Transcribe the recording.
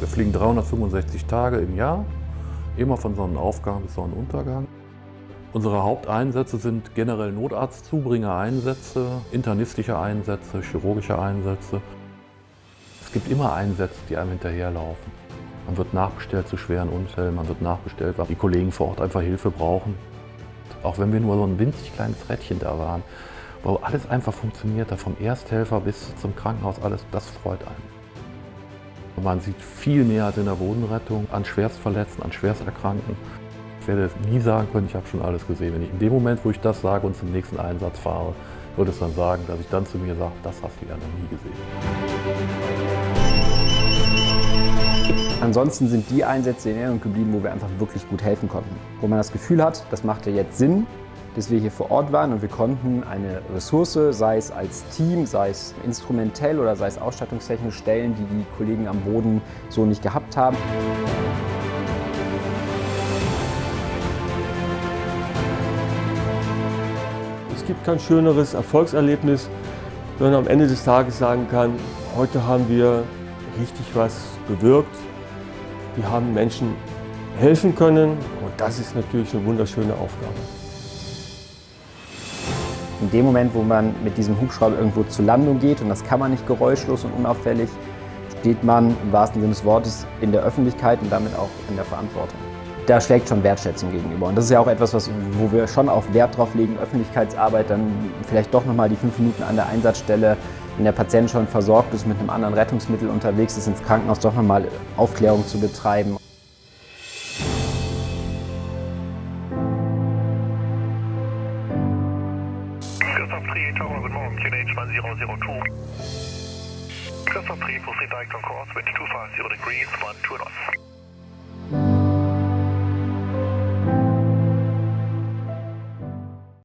Wir fliegen 365 Tage im Jahr, immer von Sonnenaufgang bis Sonnenuntergang. Unsere Haupteinsätze sind generell Notarztzubringer-Einsätze, internistische Einsätze, chirurgische Einsätze. Es gibt immer Einsätze, die einem hinterherlaufen. Man wird nachbestellt zu schweren Unfällen, man wird nachbestellt, weil die Kollegen vor Ort einfach Hilfe brauchen. Auch wenn wir nur so ein winzig kleines Rädchen da waren, wo alles einfach funktioniert, vom Ersthelfer bis zum Krankenhaus, alles, das freut einen. Man sieht viel mehr als in der Bodenrettung an Schwerstverletzten, an Schwersterkrankten. Ich werde nie sagen können, ich habe schon alles gesehen. Wenn ich in dem Moment, wo ich das sage und zum nächsten Einsatz fahre, würde es dann sagen, dass ich dann zu mir sage, das hast du ja noch nie gesehen. Ansonsten sind die Einsätze in Erinnerung geblieben, wo wir einfach wirklich gut helfen konnten. Wo man das Gefühl hat, das macht ja jetzt Sinn, dass wir hier vor Ort waren und wir konnten eine Ressource, sei es als Team, sei es instrumentell oder sei es ausstattungstechnisch stellen, die die Kollegen am Boden so nicht gehabt haben. Es gibt kein schöneres Erfolgserlebnis, wenn man am Ende des Tages sagen kann, heute haben wir richtig was bewirkt. Wir haben Menschen helfen können und das ist natürlich eine wunderschöne Aufgabe. In dem Moment, wo man mit diesem Hubschrauber irgendwo zur Landung geht, und das kann man nicht geräuschlos und unauffällig, steht man im wahrsten Sinne des Wortes in der Öffentlichkeit und damit auch in der Verantwortung. Da schlägt schon Wertschätzung gegenüber. Und das ist ja auch etwas, was, wo wir schon auch Wert drauf legen, Öffentlichkeitsarbeit, dann vielleicht doch nochmal die fünf Minuten an der Einsatzstelle, wenn der Patient schon versorgt ist, mit einem anderen Rettungsmittel unterwegs ist, ins Krankenhaus doch nochmal Aufklärung zu betreiben. Christoph Tri, Tower, guten Morgen, QNH 1002. Christoph Tri, proceed direct on course, wind 250 degrees, 1 2 knots.